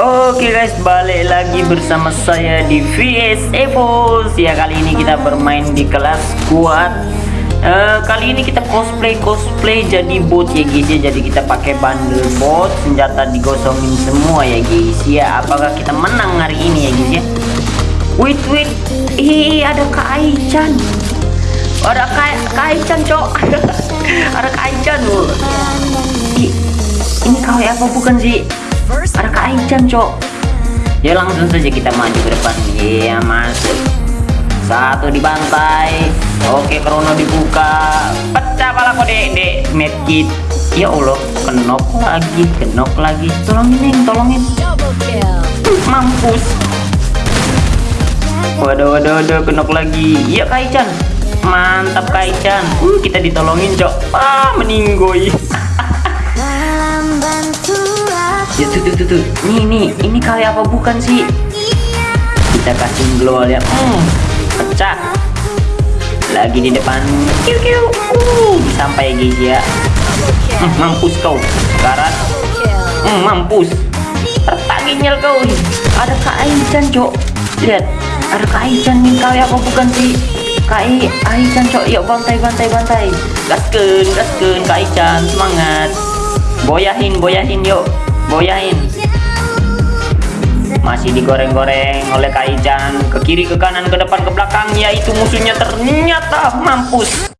Oke guys, balik lagi bersama saya di VS Evos Ya kali ini kita bermain di kelas squad. Eh, Kali ini kita cosplay cosplay jadi bot ya guys ya. Jadi kita pakai bundle bot, senjata digosongin semua ya guys ya. Apakah kita menang hari ini ya guys ya? Wait wait, ih ada Kak Ada Kak Aichan cok. Ada Kak Aichan loh. Ini kau apa? Bukan sih? Ada Kak Aichan cok? Ya langsung saja kita maju ke depan. Iya masuk satu dibantai. Oke krono dibuka. Pecah pala kok dek. Medkit. Ya Allah kenok lagi kenok lagi. Tolongin neng tolongin. Mampus. Waduh waduh waduh kenok lagi. Iya Kak Aichan mantap Kak Aichan uh, kita ditolongin cok. Ah meninggoy ya tuh tuh tuh, tuh. nih nih. Ini kali apa bukan sih? Kita kasih glow ya. Hmm, pecah. Lagi di depan. Kiu kiu. Uh sampai guys ya. Hmm, mampus kau. Karat hmm, mampus. Tertaginyel kau ada Kak Aichan cok. Lihat. Ada Kak Aichan nih kali apa bukan sih? Kak Aichan cok. Yuk bantai bantai bantai. Gasken gasken Kak Aichan semangat. Boyahin boyahin yuk boyain. Masih digoreng-goreng oleh Kaijan ke kiri ke kanan ke depan ke belakang. Yaitu musuhnya ternyata mampus